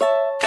you